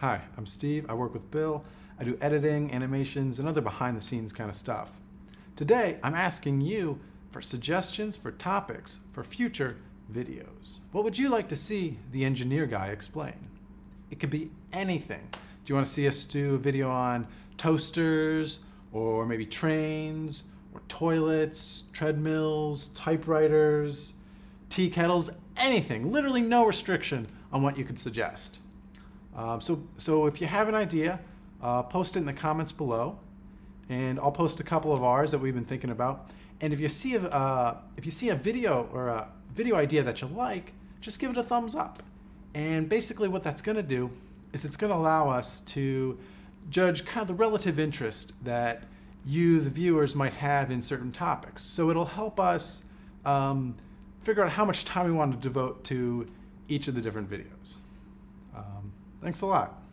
Hi, I'm Steve. I work with Bill. I do editing, animations, and other behind the scenes kind of stuff. Today, I'm asking you for suggestions for topics for future videos. What would you like to see the engineer guy explain? It could be anything. Do you want to see us do a video on toasters, or maybe trains, or toilets, treadmills, typewriters, tea kettles, anything, literally no restriction on what you could suggest. Um, so, so if you have an idea, uh, post it in the comments below, and I'll post a couple of ours that we've been thinking about. And if you see a, uh, if you see a video or a video idea that you like, just give it a thumbs up. And basically what that's going to do is it's going to allow us to judge kind of the relative interest that you, the viewers, might have in certain topics. So it'll help us um, figure out how much time we want to devote to each of the different videos. Um, thanks a lot.